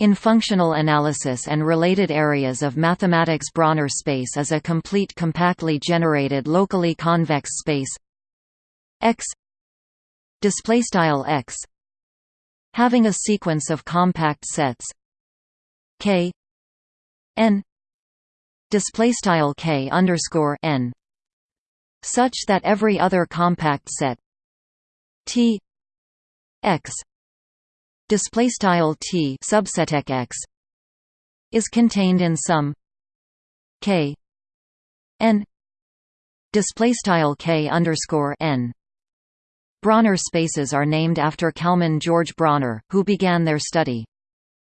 In functional analysis and related areas of mathematics Brauner space is a complete compactly generated locally convex space. X X having a sequence of compact sets. K n K n such that every other compact set T X display style t subset x is contained in some k n display style k underscore n. Brauner spaces are named after Kalman George Brauner, who began their study.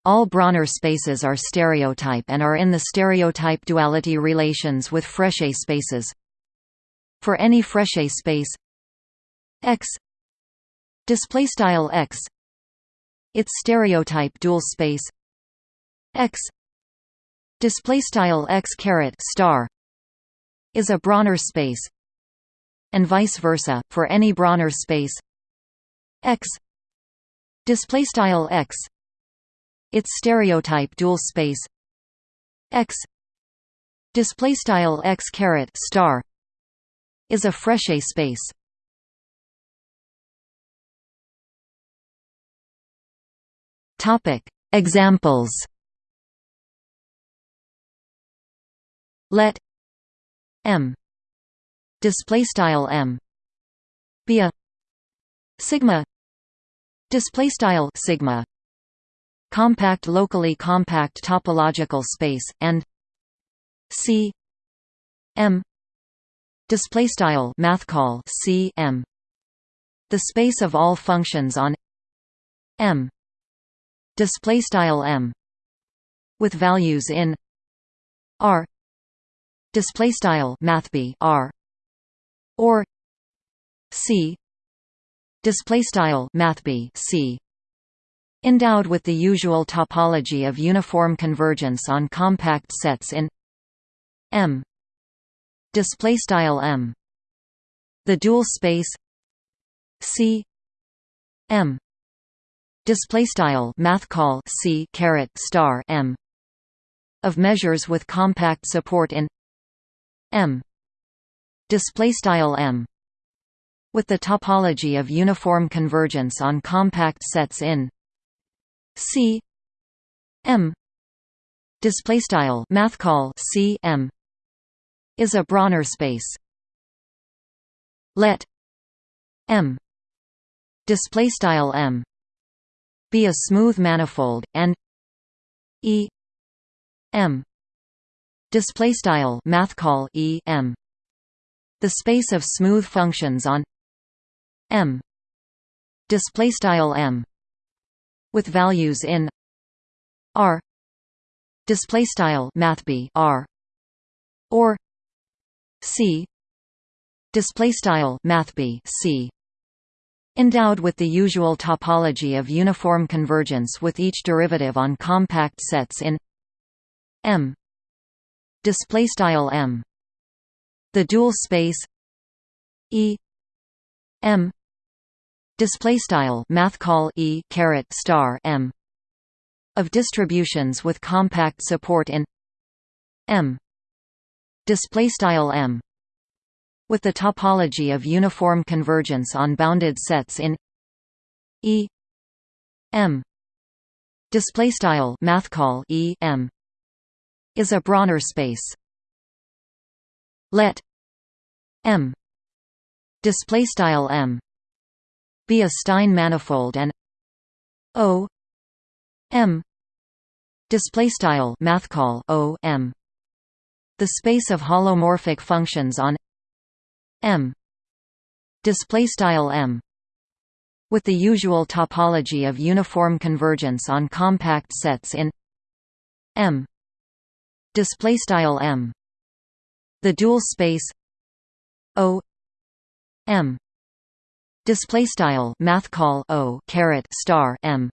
All Brauner spaces are stereotype and are in the stereotype duality relations with Frechet spaces. For any Frechet space x x its stereotype dual space X display style X caret star is a Brauner space and vice versa for any Brauner space X display style X its stereotype dual space X display style X caret star is a Frechet space Topic. Examples. Let M. Display style M. Be a. Sigma. Display style sigma. Compact locally compact topological space and C. M. Display style math call C M. The space of all functions on M display style m with values in r display style mathb r or c display style mathb c endowed with the usual topology of uniform convergence on compact sets in m display style m. The dual space c m display style math call c caret star m of measures with compact support in m display style m with the topology of uniform convergence on compact sets in c m display style math call c m is a Brauner space. Let m display style m be a smooth manifold and E M. Display style math call E M. The space of smooth functions on M. Display style M. With values in R. Display style mathb R. Or C. Display style mathb C Endowed with the usual topology of uniform convergence with each derivative on compact sets in M. Display style M. The dual space E M. Display style math call E caret star M. Of distributions with compact support in M. Display style M with the topology of uniform convergence on bounded sets in E M. Display style math call E M. is a Brauner space. Let M. Display style M. be a Stein manifold and O M. Display style math call O M. The space of holomorphic functions on M. Display style M. With the usual topology of uniform convergence on compact sets in M. Display style M. The dual space O M. Display style math call O caret star M.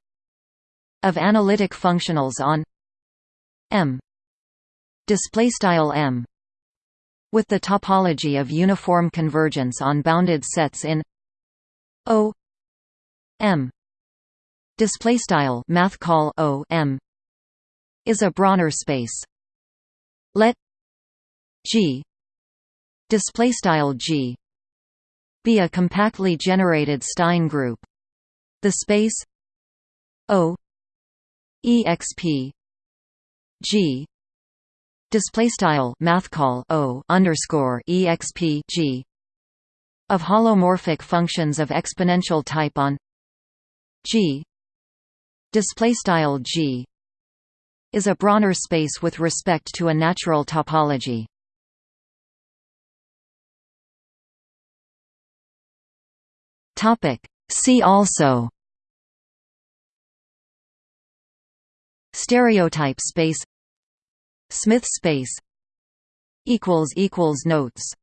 Of analytic functionals on M. Display style M with the topology of uniform convergence on bounded sets in O M display style math call O M is a Brauner space. Let G display style G be a compactly generated Stein group. The space O exp G display style math call O underscore exp G of holomorphic functions of exponential type on G display style G is a Brauner space with respect to a natural topology. Topic See also Stereotype space Smith space equals equals notes